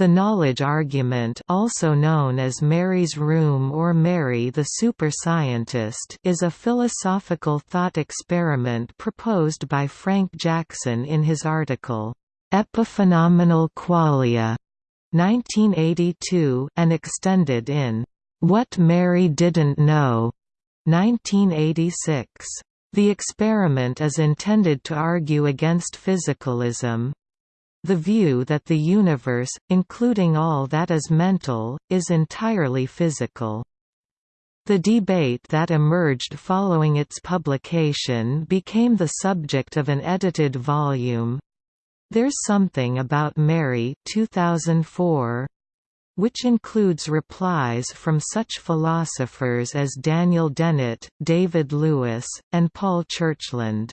The knowledge argument also known as Mary's room or Mary the super-scientist is a philosophical thought experiment proposed by Frank Jackson in his article, "'Epiphenomenal Qualia' 1982 and extended in "'What Mary Didn't Know' 1986. The experiment is intended to argue against physicalism, the view that the universe, including all that is mental, is entirely physical. The debate that emerged following its publication became the subject of an edited volume, There's Something About Mary 2004, which includes replies from such philosophers as Daniel Dennett, David Lewis, and Paul Churchland.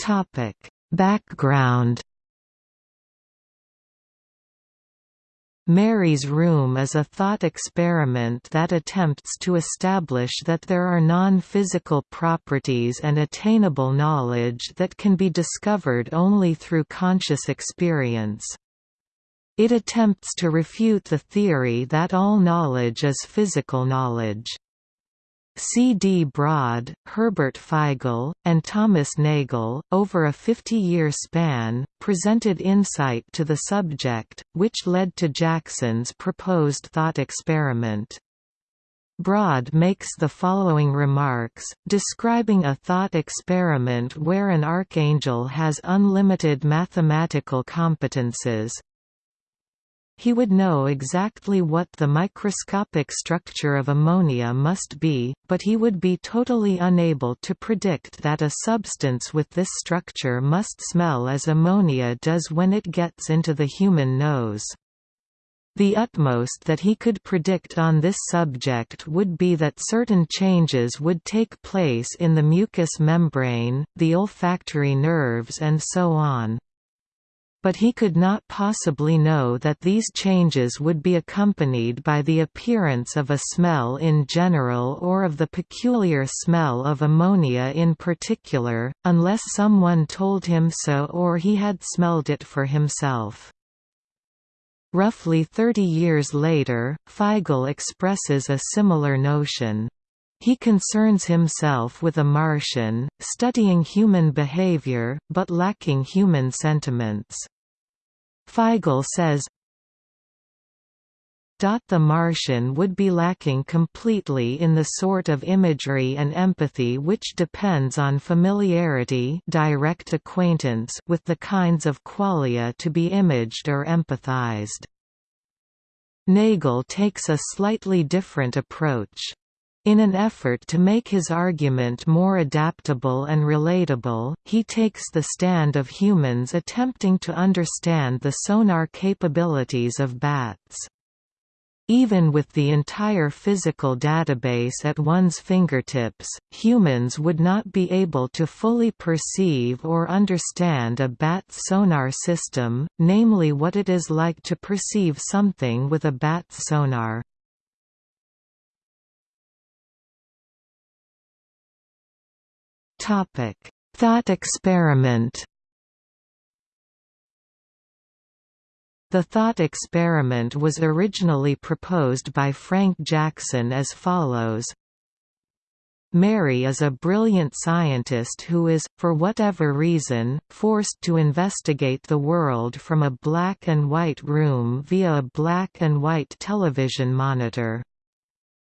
Topic: Background Mary's Room is a thought experiment that attempts to establish that there are non-physical properties and attainable knowledge that can be discovered only through conscious experience. It attempts to refute the theory that all knowledge is physical knowledge. C. D. Broad, Herbert Feigl, and Thomas Nagel, over a 50-year span, presented insight to the subject, which led to Jackson's proposed thought experiment. Broad makes the following remarks, describing a thought experiment where an archangel has unlimited mathematical competences, he would know exactly what the microscopic structure of ammonia must be, but he would be totally unable to predict that a substance with this structure must smell as ammonia does when it gets into the human nose. The utmost that he could predict on this subject would be that certain changes would take place in the mucous membrane, the olfactory nerves and so on but he could not possibly know that these changes would be accompanied by the appearance of a smell in general or of the peculiar smell of ammonia in particular, unless someone told him so or he had smelled it for himself. Roughly 30 years later, Feigl expresses a similar notion. He concerns himself with a Martian, studying human behavior, but lacking human sentiments. Feigl says, the Martian would be lacking completely in the sort of imagery and empathy which depends on familiarity direct acquaintance with the kinds of qualia to be imaged or empathized. Nagel takes a slightly different approach. In an effort to make his argument more adaptable and relatable, he takes the stand of humans attempting to understand the sonar capabilities of bats. Even with the entire physical database at one's fingertips, humans would not be able to fully perceive or understand a bat's sonar system, namely what it is like to perceive something with a bat's sonar. Topic: Thought experiment. The thought experiment was originally proposed by Frank Jackson as follows Mary is a brilliant scientist who is, for whatever reason, forced to investigate the world from a black and white room via a black and white television monitor.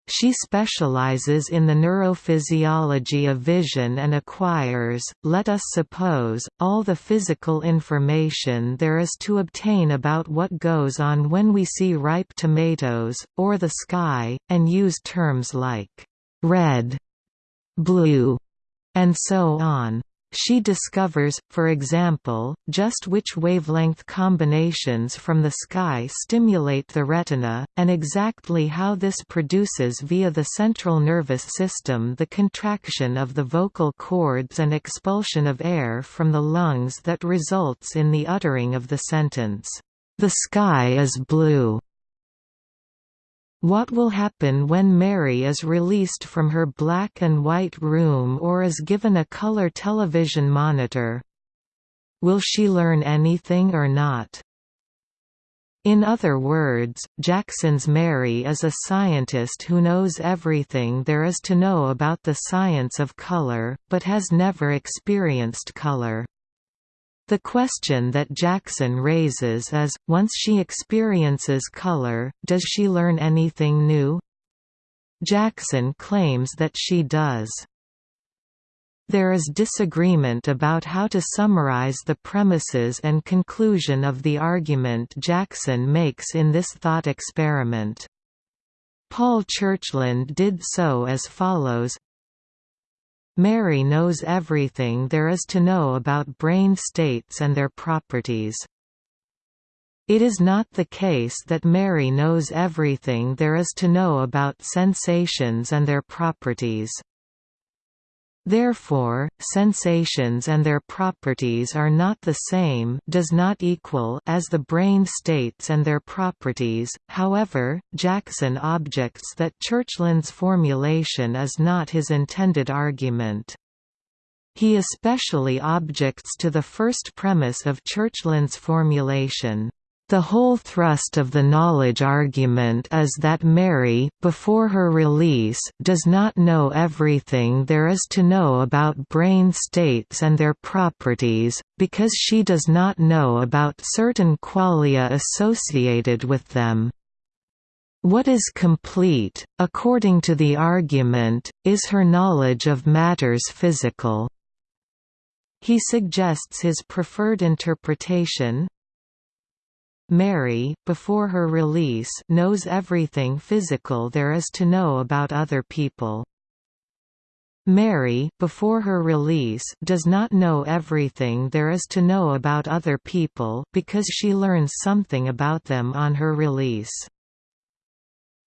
She specializes in the neurophysiology of vision and acquires, let us suppose, all the physical information there is to obtain about what goes on when we see ripe tomatoes, or the sky, and use terms like red, blue, and so on. She discovers, for example, just which wavelength combinations from the sky stimulate the retina, and exactly how this produces via the central nervous system the contraction of the vocal cords and expulsion of air from the lungs that results in the uttering of the sentence, "'The sky is blue' What will happen when Mary is released from her black and white room or is given a color television monitor? will she learn anything or not? In other words, Jackson's Mary is a scientist who knows everything there is to know about the science of color, but has never experienced color. The question that Jackson raises is, once she experiences color, does she learn anything new? Jackson claims that she does. There is disagreement about how to summarize the premises and conclusion of the argument Jackson makes in this thought experiment. Paul Churchland did so as follows Mary knows everything there is to know about brain states and their properties. It is not the case that Mary knows everything there is to know about sensations and their properties. Therefore, sensations and their properties are not the same does not equal as the brain states and their properties. However, Jackson objects that Churchland's formulation is not his intended argument. He especially objects to the first premise of Churchland's formulation. The whole thrust of the knowledge argument is that Mary, before her release, does not know everything there is to know about brain states and their properties, because she does not know about certain qualia associated with them. What is complete, according to the argument, is her knowledge of matters physical. He suggests his preferred interpretation, Mary, before her release knows everything physical there is to know about other people. Mary, before her release does not know everything there is to know about other people because she learns something about them on her release.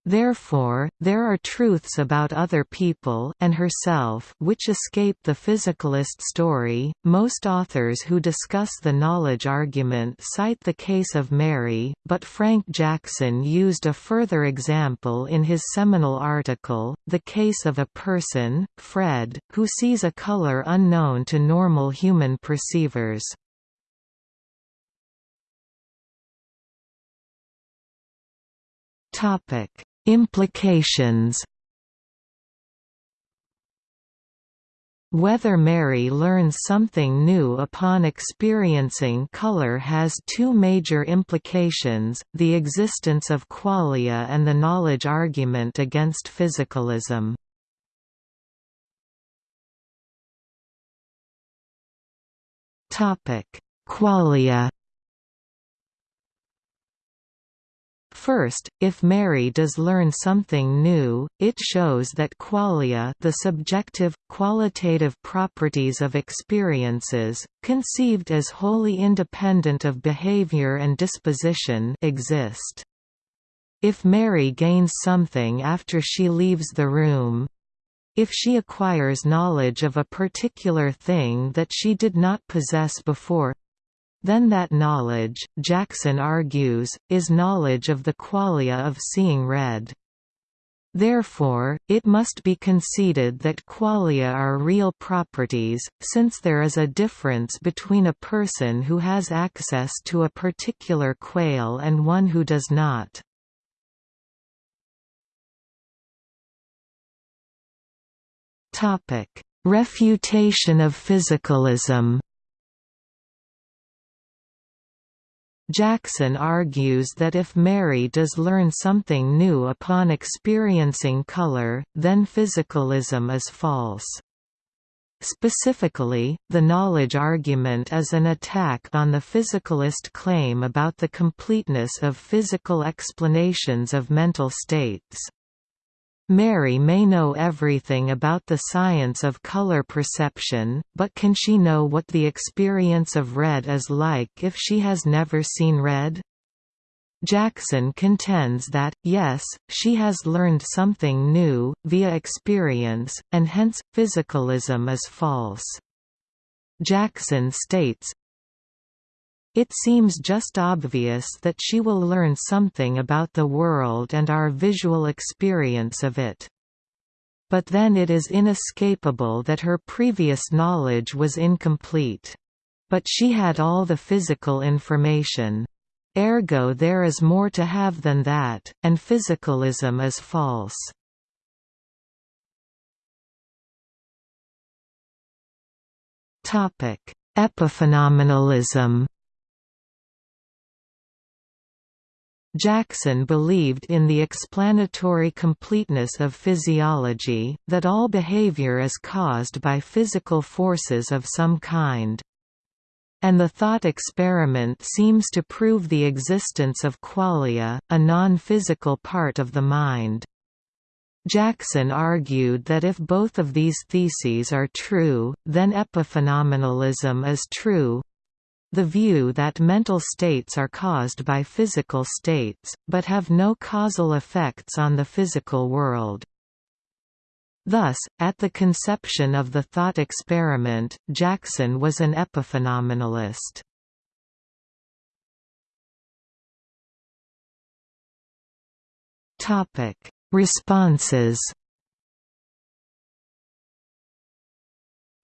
Therefore, there are truths about other people and herself which escape the physicalist story. Most authors who discuss the knowledge argument cite the case of Mary, but Frank Jackson used a further example in his seminal article, The Case of a Person, Fred, who sees a color unknown to normal human perceivers. Topic Implications Whether Mary learns something new upon experiencing color has two major implications, the existence of qualia and the knowledge argument against physicalism. Qualia First, if Mary does learn something new, it shows that qualia the subjective, qualitative properties of experiences, conceived as wholly independent of behavior and disposition exist. If Mary gains something after she leaves the room, if she acquires knowledge of a particular thing that she did not possess before, then that knowledge, Jackson argues, is knowledge of the qualia of seeing red. Therefore, it must be conceded that qualia are real properties, since there is a difference between a person who has access to a particular quale and one who does not. Refutation of physicalism Jackson argues that if Mary does learn something new upon experiencing color, then physicalism is false. Specifically, the knowledge argument is an attack on the physicalist claim about the completeness of physical explanations of mental states. Mary may know everything about the science of color perception, but can she know what the experience of red is like if she has never seen red? Jackson contends that, yes, she has learned something new, via experience, and hence, physicalism is false. Jackson states, it seems just obvious that she will learn something about the world and our visual experience of it. But then it is inescapable that her previous knowledge was incomplete. But she had all the physical information. Ergo there is more to have than that, and physicalism is false. Epiphenomenalism Jackson believed in the explanatory completeness of physiology, that all behavior is caused by physical forces of some kind. And the thought experiment seems to prove the existence of qualia, a non-physical part of the mind. Jackson argued that if both of these theses are true, then epiphenomenalism is true, the view that mental states are caused by physical states, but have no causal effects on the physical world. Thus, at the conception of the thought experiment, Jackson was an epiphenomenalist. Responses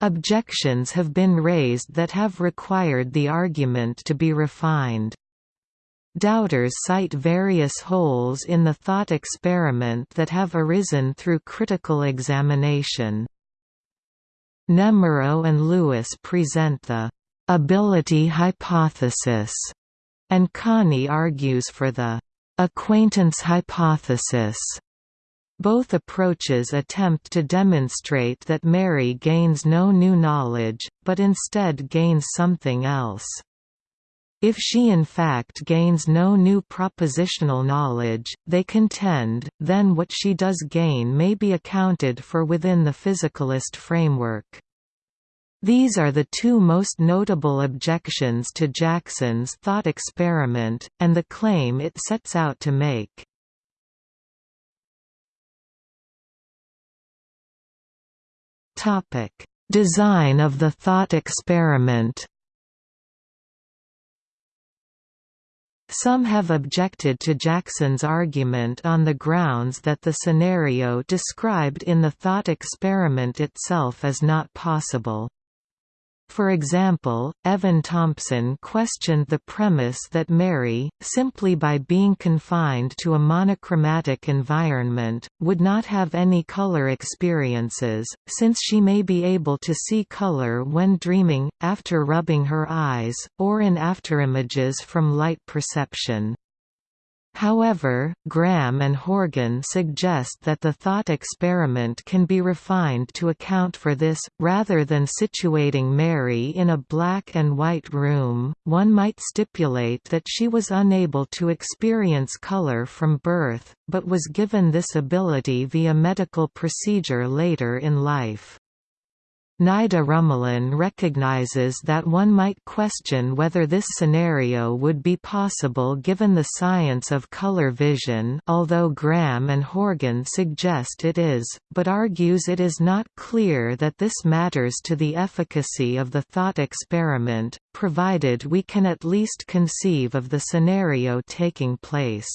Objections have been raised that have required the argument to be refined. Doubters cite various holes in the thought experiment that have arisen through critical examination. Nemirow and Lewis present the «ability hypothesis», and Conee argues for the «acquaintance hypothesis». Both approaches attempt to demonstrate that Mary gains no new knowledge, but instead gains something else. If she in fact gains no new propositional knowledge, they contend, then what she does gain may be accounted for within the physicalist framework. These are the two most notable objections to Jackson's thought experiment, and the claim it sets out to make. Topic: Design of the thought experiment. Some have objected to Jackson's argument on the grounds that the scenario described in the thought experiment itself is not possible. For example, Evan Thompson questioned the premise that Mary, simply by being confined to a monochromatic environment, would not have any color experiences, since she may be able to see color when dreaming, after rubbing her eyes, or in afterimages from light perception. However, Graham and Horgan suggest that the thought experiment can be refined to account for this, rather than situating Mary in a black and white room, one might stipulate that she was unable to experience color from birth, but was given this ability via medical procedure later in life. Nida Rumelin recognizes that one might question whether this scenario would be possible given the science of color vision although Graham and Horgan suggest it is, but argues it is not clear that this matters to the efficacy of the thought experiment, provided we can at least conceive of the scenario taking place.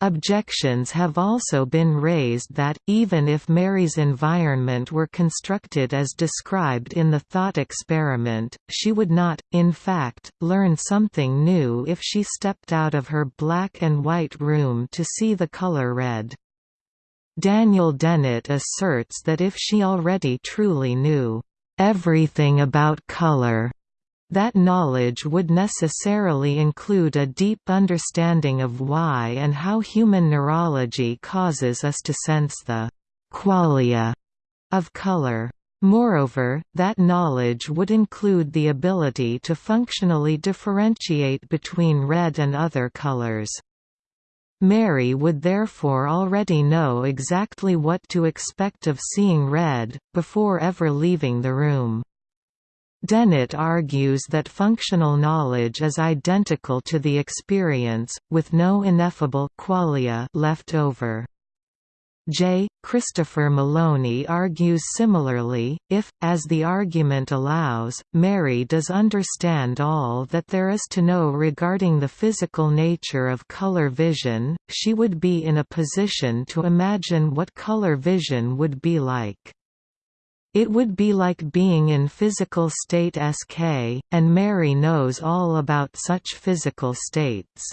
Objections have also been raised that, even if Mary's environment were constructed as described in the thought experiment, she would not, in fact, learn something new if she stepped out of her black and white room to see the color red. Daniel Dennett asserts that if she already truly knew everything about color, that knowledge would necessarily include a deep understanding of why and how human neurology causes us to sense the qualia of color. Moreover, that knowledge would include the ability to functionally differentiate between red and other colors. Mary would therefore already know exactly what to expect of seeing red, before ever leaving the room. Dennett argues that functional knowledge is identical to the experience, with no ineffable qualia left over. J. Christopher Maloney argues similarly, if, as the argument allows, Mary does understand all that there is to know regarding the physical nature of color vision, she would be in a position to imagine what color vision would be like. It would be like being in physical state SK, and Mary knows all about such physical states.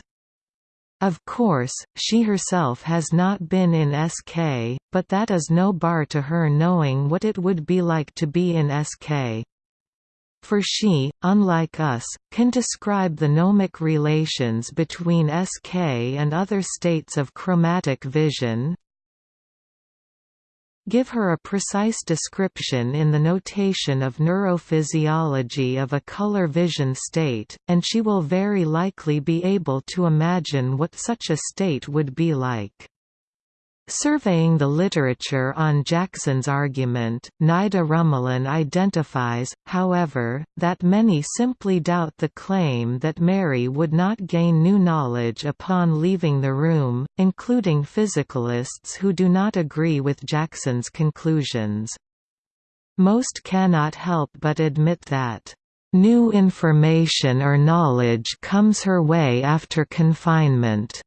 Of course, she herself has not been in SK, but that is no bar to her knowing what it would be like to be in SK. For she, unlike us, can describe the nomic relations between SK and other states of chromatic vision, Give her a precise description in the notation of neurophysiology of a color vision state, and she will very likely be able to imagine what such a state would be like. Surveying the literature on Jackson's argument, Nida Rumelin identifies, however, that many simply doubt the claim that Mary would not gain new knowledge upon leaving the room, including physicalists who do not agree with Jackson's conclusions. Most cannot help but admit that, "...new information or knowledge comes her way after confinement."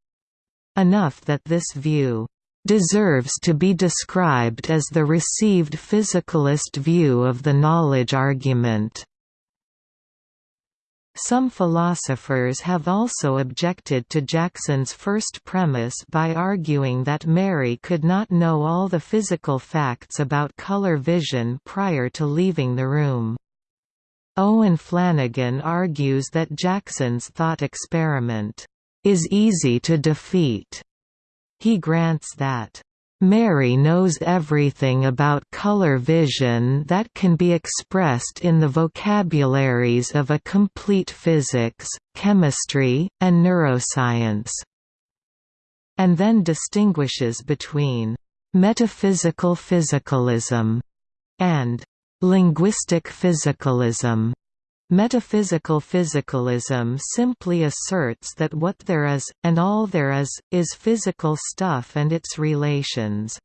Enough that this view deserves to be described as the received physicalist view of the knowledge argument. Some philosophers have also objected to Jackson's first premise by arguing that Mary could not know all the physical facts about color vision prior to leaving the room. Owen Flanagan argues that Jackson's thought experiment is easy to defeat he grants that Mary knows everything about color vision that can be expressed in the vocabularies of a complete physics, chemistry, and neuroscience." And then distinguishes between «metaphysical physicalism» and «linguistic physicalism». Metaphysical physicalism simply asserts that what there is, and all there is, is physical stuff and its relations.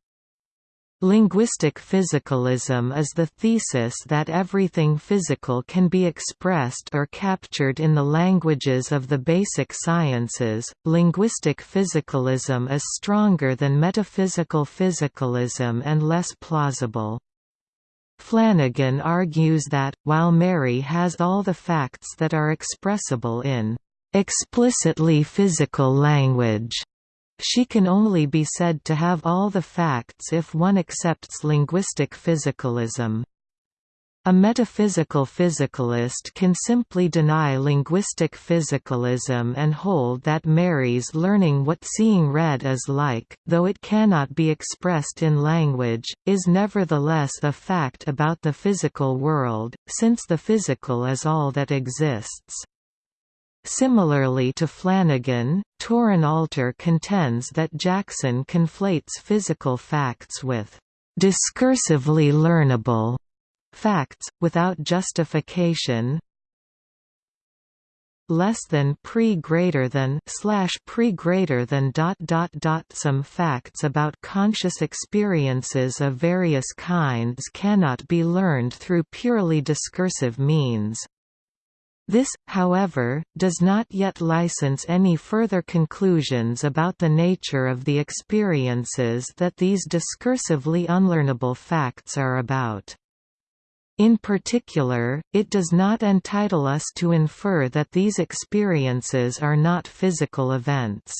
Linguistic physicalism is the thesis that everything physical can be expressed or captured in the languages of the basic sciences. Linguistic physicalism is stronger than metaphysical physicalism and less plausible. Flanagan argues that, while Mary has all the facts that are expressible in explicitly physical language, she can only be said to have all the facts if one accepts linguistic physicalism. A metaphysical physicalist can simply deny linguistic physicalism and hold that Mary's learning what seeing red is like, though it cannot be expressed in language, is nevertheless a fact about the physical world, since the physical is all that exists. Similarly to Flanagan, Torin Alter contends that Jackson conflates physical facts with discursively learnable facts, without justification less than pre greater than slash pre greater than dot dot dot some facts about conscious experiences of various kinds cannot be learned through purely discursive means. This, however, does not yet license any further conclusions about the nature of the experiences that these discursively unlearnable facts are about. In particular, it does not entitle us to infer that these experiences are not physical events.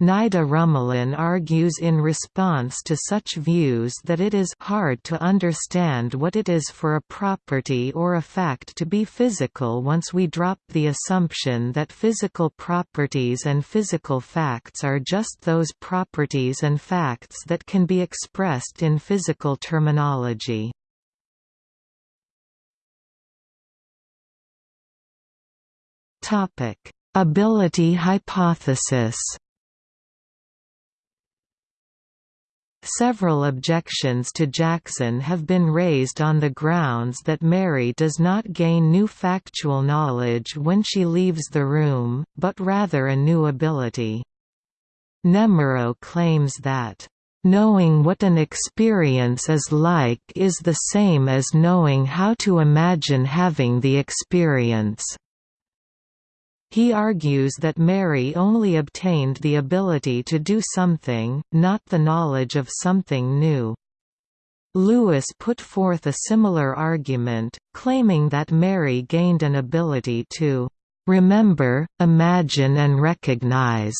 Nida Rumelin argues in response to such views that it is hard to understand what it is for a property or a fact to be physical once we drop the assumption that physical properties and physical facts are just those properties and facts that can be expressed in physical terminology. Topic: Ability hypothesis. Several objections to Jackson have been raised on the grounds that Mary does not gain new factual knowledge when she leaves the room, but rather a new ability. Nemirow claims that, "...knowing what an experience is like is the same as knowing how to imagine having the experience." He argues that Mary only obtained the ability to do something, not the knowledge of something new. Lewis put forth a similar argument, claiming that Mary gained an ability to remember, imagine and recognize.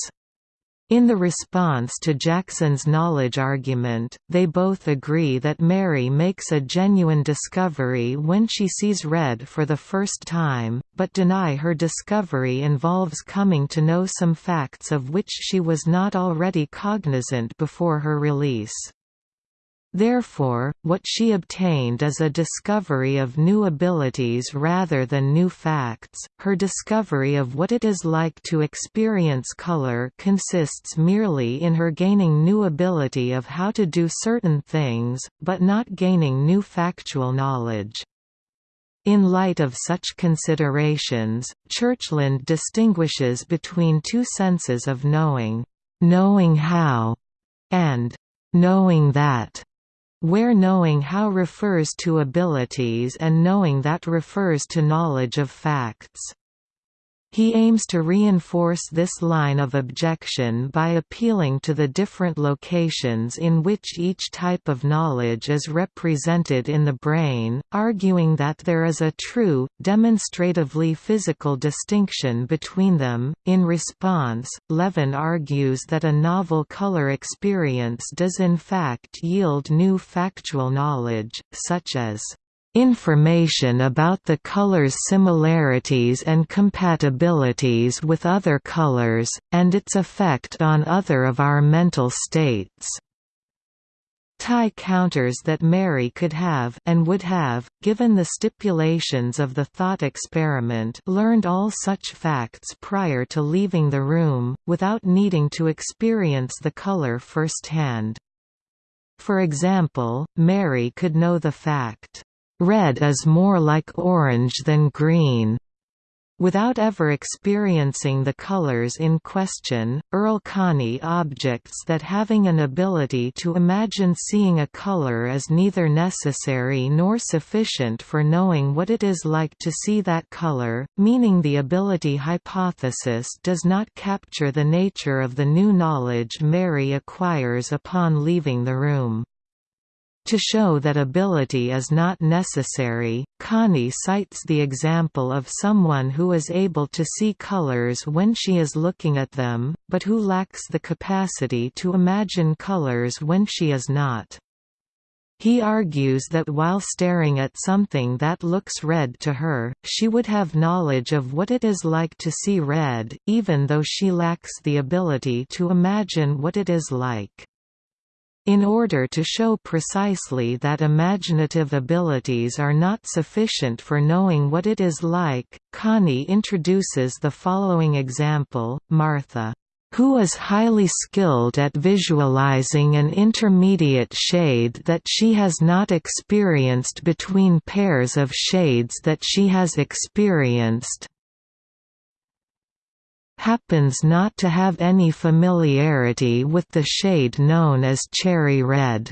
In the response to Jackson's knowledge argument, they both agree that Mary makes a genuine discovery when she sees red for the first time, but deny her discovery involves coming to know some facts of which she was not already cognizant before her release. Therefore, what she obtained is a discovery of new abilities rather than new facts. Her discovery of what it is like to experience color consists merely in her gaining new ability of how to do certain things, but not gaining new factual knowledge. In light of such considerations, Churchland distinguishes between two senses of knowing, knowing how, and knowing that where knowing how refers to abilities and knowing that refers to knowledge of facts. He aims to reinforce this line of objection by appealing to the different locations in which each type of knowledge is represented in the brain, arguing that there is a true, demonstratively physical distinction between them. In response, Levin argues that a novel color experience does in fact yield new factual knowledge, such as Information about the color's similarities and compatibilities with other colors, and its effect on other of our mental states. Tye counters that Mary could have and would have, given the stipulations of the thought experiment learned all such facts prior to leaving the room, without needing to experience the color firsthand. For example, Mary could know the fact, Red is more like orange than green. Without ever experiencing the colors in question, Earl Conee objects that having an ability to imagine seeing a color is neither necessary nor sufficient for knowing what it is like to see that color, meaning the ability hypothesis does not capture the nature of the new knowledge Mary acquires upon leaving the room. To show that ability is not necessary, Conee cites the example of someone who is able to see colors when she is looking at them, but who lacks the capacity to imagine colors when she is not. He argues that while staring at something that looks red to her, she would have knowledge of what it is like to see red, even though she lacks the ability to imagine what it is like. In order to show precisely that imaginative abilities are not sufficient for knowing what it is like, Conee introduces the following example, Martha who is highly skilled at visualizing an intermediate shade that she has not experienced between pairs of shades that she has experienced, happens not to have any familiarity with the shade known as cherry red.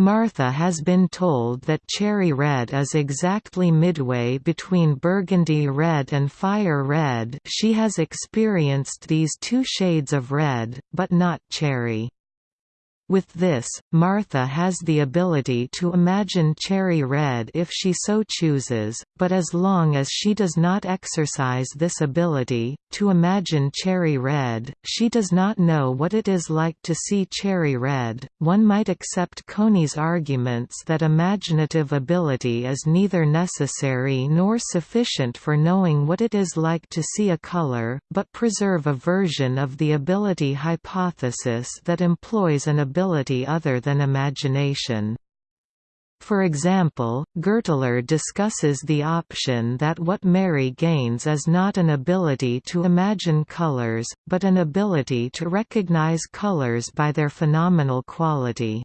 Martha has been told that cherry red is exactly midway between burgundy red and fire red she has experienced these two shades of red, but not cherry. With this, Martha has the ability to imagine cherry red if she so chooses, but as long as she does not exercise this ability, to imagine cherry red, she does not know what it is like to see cherry red. One might accept Conee's arguments that imaginative ability is neither necessary nor sufficient for knowing what it is like to see a color, but preserve a version of the ability hypothesis that employs an ability ability other than imagination. For example, Gertler discusses the option that what Mary gains is not an ability to imagine colors, but an ability to recognize colors by their phenomenal quality.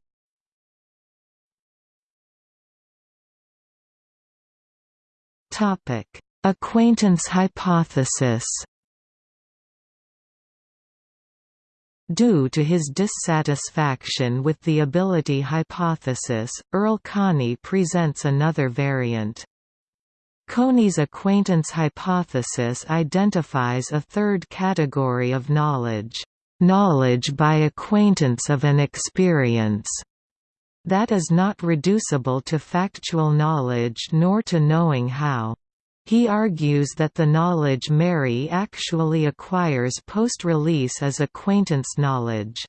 Acquaintance hypothesis Due to his dissatisfaction with the ability hypothesis, Earl Conee presents another variant. Conee's acquaintance hypothesis identifies a third category of knowledge, knowledge by acquaintance of an experience. that is not reducible to factual knowledge nor to knowing how. He argues that the knowledge Mary actually acquires post-release is acquaintance knowledge.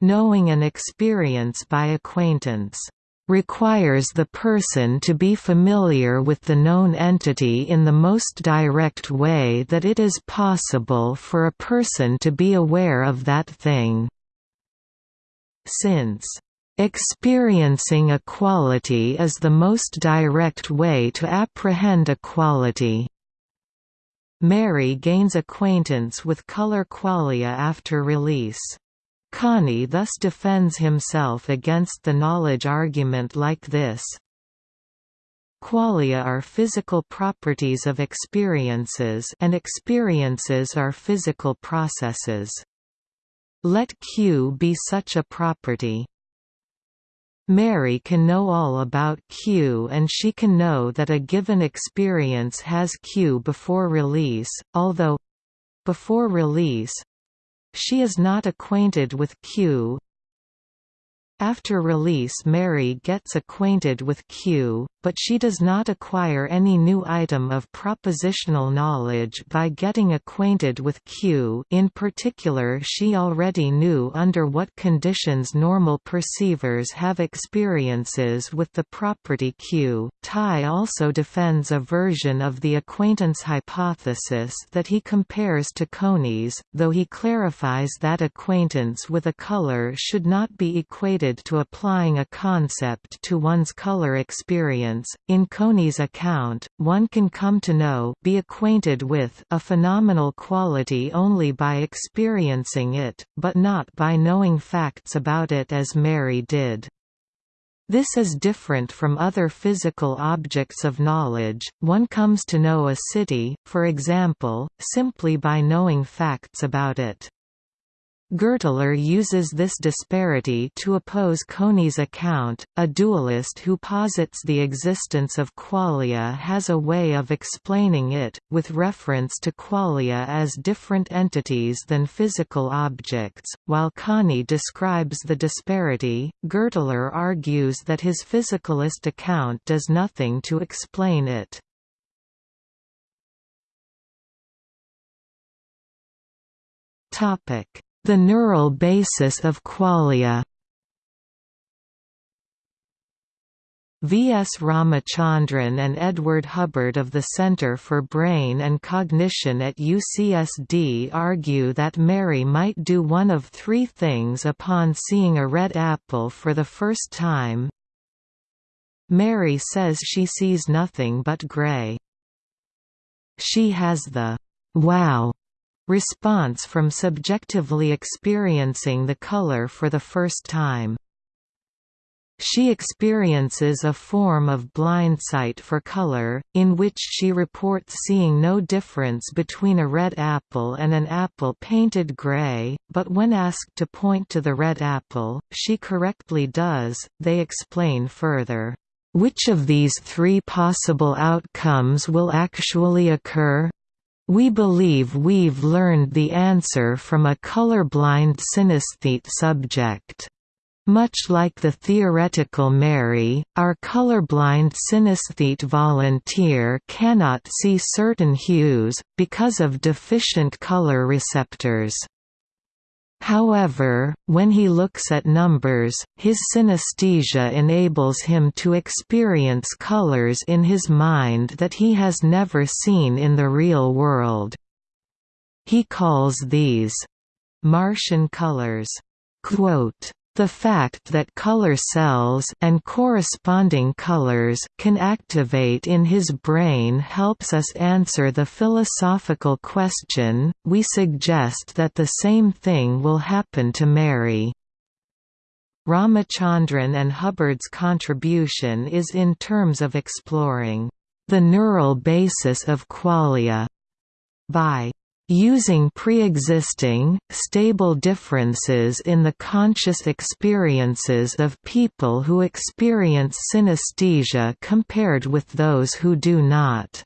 Knowing an experience by acquaintance requires the person to be familiar with the known entity in the most direct way that it is possible for a person to be aware of that thing. Since Experiencing a quality is the most direct way to apprehend a quality. Mary gains acquaintance with color qualia after release. Conee thus defends himself against the knowledge argument like this. Qualia are physical properties of experiences and experiences are physical processes. Let Q be such a property. Mary can know all about Q and she can know that a given experience has Q before release, although—before release—she is not acquainted with Q, after release Mary gets acquainted with Q, but she does not acquire any new item of propositional knowledge by getting acquainted with Q in particular she already knew under what conditions normal perceivers have experiences with the property Q. Tye also defends a version of the acquaintance hypothesis that he compares to Conee's, though he clarifies that acquaintance with a color should not be equated to applying a concept to one's color experience. In Conee's account, one can come to know be acquainted with a phenomenal quality only by experiencing it, but not by knowing facts about it as Mary did. This is different from other physical objects of knowledge, one comes to know a city, for example, simply by knowing facts about it. Gertler uses this disparity to oppose Conee's account. A dualist who posits the existence of qualia has a way of explaining it, with reference to qualia as different entities than physical objects. While Conee describes the disparity, Gertler argues that his physicalist account does nothing to explain it. Topic the neural basis of qualia V. S. Ramachandran and Edward Hubbard of the Center for Brain and Cognition at UCSD argue that Mary might do one of three things upon seeing a red apple for the first time. Mary says she sees nothing but gray. She has the wow response from subjectively experiencing the color for the first time. She experiences a form of blindsight for color, in which she reports seeing no difference between a red apple and an apple painted gray, but when asked to point to the red apple, she correctly does. They explain further, which of these three possible outcomes will actually occur? We believe we've learned the answer from a colorblind synesthete subject. Much like the theoretical Mary, our colorblind synesthete volunteer cannot see certain hues, because of deficient color receptors. However, when he looks at numbers, his synesthesia enables him to experience colors in his mind that he has never seen in the real world. He calls these Martian colors. Quote, the fact that color cells and corresponding colors can activate in his brain helps us answer the philosophical question, we suggest that the same thing will happen to Mary. Ramachandran and Hubbard's contribution is in terms of exploring the neural basis of qualia by Using pre-existing, stable differences in the conscious experiences of people who experience synesthesia compared with those who do not.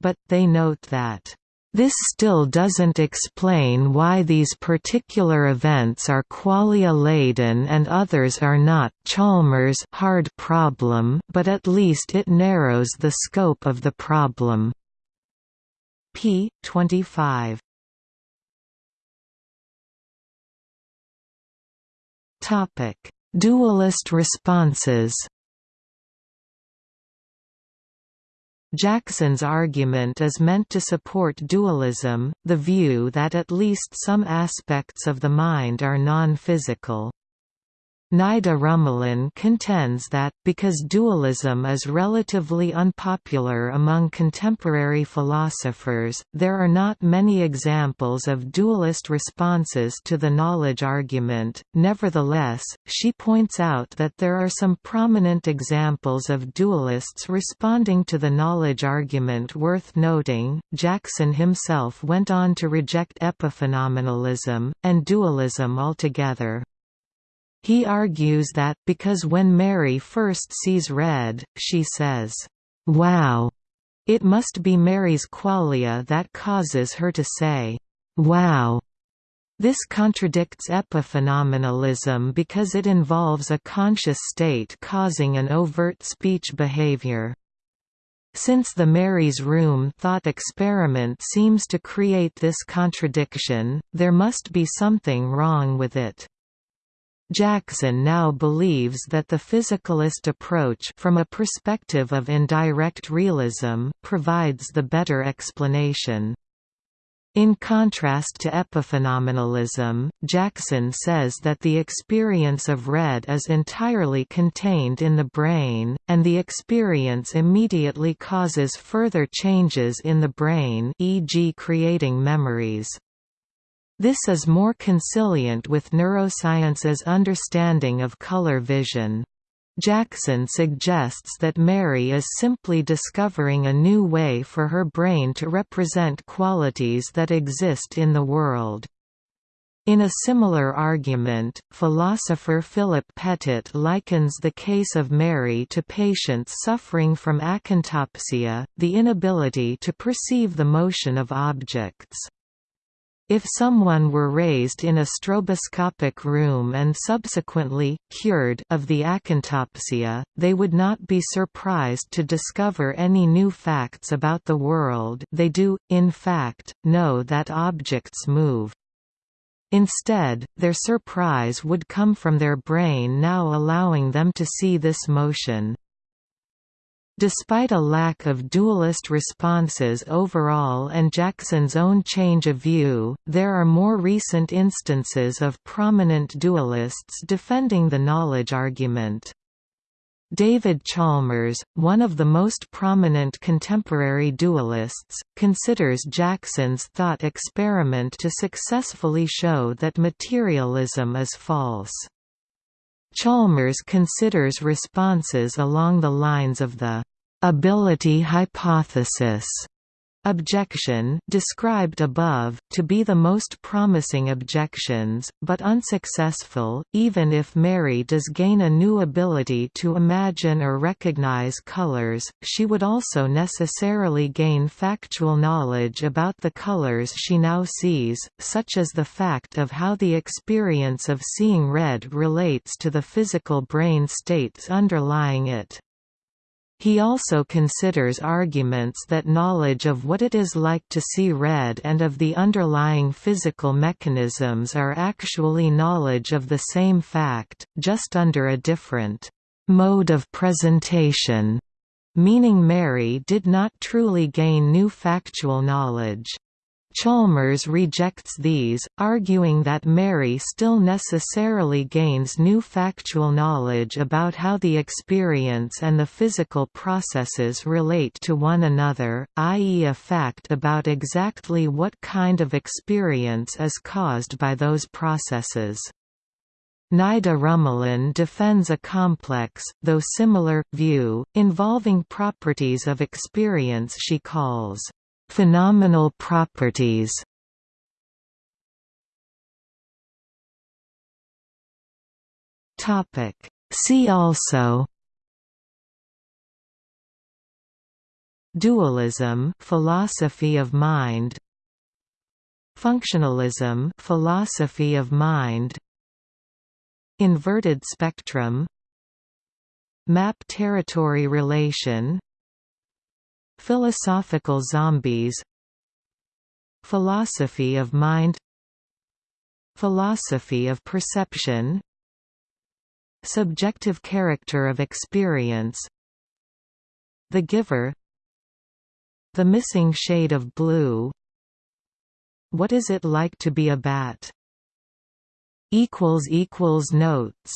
But, they note that This still doesn't explain why these particular events are qualia-laden and others are not Chalmers hard problem but at least it narrows the scope of the problem. P. 25 Dualist responses Jackson's argument is meant to support dualism, the view that at least some aspects of the mind are non-physical. Nida Rumelin contends that, because dualism is relatively unpopular among contemporary philosophers, there are not many examples of dualist responses to the knowledge argument. Nevertheless, she points out that there are some prominent examples of dualists responding to the knowledge argument worth noting. Jackson himself went on to reject epiphenomenalism, and dualism altogether. He argues that, because when Mary first sees red, she says, "'Wow!' It must be Mary's qualia that causes her to say, "'Wow!' This contradicts epiphenomenalism because it involves a conscious state causing an overt speech behavior. Since the Mary's Room thought experiment seems to create this contradiction, there must be something wrong with it. Jackson now believes that the physicalist approach from a perspective of indirect realism provides the better explanation. In contrast to epiphenomenalism, Jackson says that the experience of red is entirely contained in the brain, and the experience immediately causes further changes in the brain e.g. creating memories. This is more conciliant with neuroscience's understanding of color vision. Jackson suggests that Mary is simply discovering a new way for her brain to represent qualities that exist in the world. In a similar argument, philosopher Philip Pettit likens the case of Mary to patients suffering from akinetopsia, the inability to perceive the motion of objects. If someone were raised in a stroboscopic room and subsequently, cured of the akinetopsia, they would not be surprised to discover any new facts about the world they do, in fact, know that objects move. Instead, their surprise would come from their brain now allowing them to see this motion. Despite a lack of dualist responses overall and Jackson's own change of view, there are more recent instances of prominent dualists defending the knowledge argument. David Chalmers, one of the most prominent contemporary dualists, considers Jackson's thought experiment to successfully show that materialism is false. Chalmers considers responses along the lines of the ability hypothesis objection described above, to be the most promising objections, but unsuccessful, even if Mary does gain a new ability to imagine or recognize colors, she would also necessarily gain factual knowledge about the colors she now sees, such as the fact of how the experience of seeing red relates to the physical brain states underlying it. He also considers arguments that knowledge of what it is like to see red and of the underlying physical mechanisms are actually knowledge of the same fact, just under a different mode of presentation, meaning Mary did not truly gain new factual knowledge. Chalmers rejects these, arguing that Mary still necessarily gains new factual knowledge about how the experience and the physical processes relate to one another, i.e. a fact about exactly what kind of experience is caused by those processes. Nida Rumelin defends a complex, though similar, view, involving properties of experience she calls Phenomenal properties. See also. Dualism philosophy of mind. Functionalism philosophy of mind. Inverted spectrum. Map territory relation Philosophical zombies Philosophy of mind Philosophy of perception Subjective character of experience The giver The missing shade of blue What is it like to be a bat? Notes